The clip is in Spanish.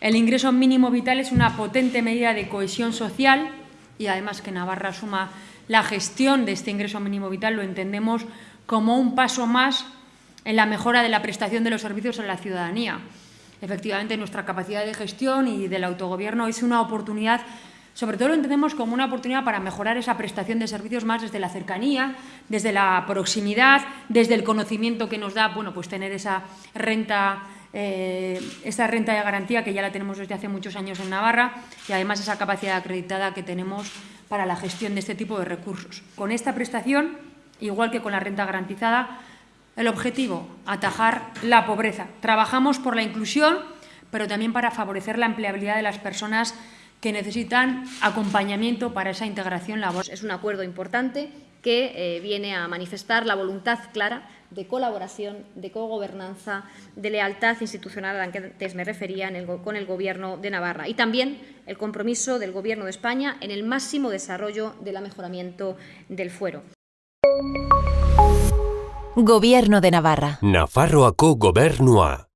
El ingreso mínimo vital es una potente medida de cohesión social y además que Navarra suma la gestión de este ingreso mínimo vital lo entendemos como un paso más en la mejora de la prestación de los servicios a la ciudadanía. Efectivamente, nuestra capacidad de gestión y del autogobierno es una oportunidad sobre todo lo entendemos como una oportunidad para mejorar esa prestación de servicios más desde la cercanía, desde la proximidad, desde el conocimiento que nos da bueno, pues tener esa renta, eh, esa renta de garantía que ya la tenemos desde hace muchos años en Navarra y además esa capacidad acreditada que tenemos para la gestión de este tipo de recursos. Con esta prestación, igual que con la renta garantizada, el objetivo, atajar la pobreza. Trabajamos por la inclusión, pero también para favorecer la empleabilidad de las personas que necesitan acompañamiento para esa integración laboral. Es un acuerdo importante que eh, viene a manifestar la voluntad clara de colaboración, de cogobernanza, de lealtad institucional a la que antes me refería con el Gobierno de Navarra y también el compromiso del Gobierno de España en el máximo desarrollo del mejoramiento del fuero. Gobierno de Navarra. Nafarroako gobernua.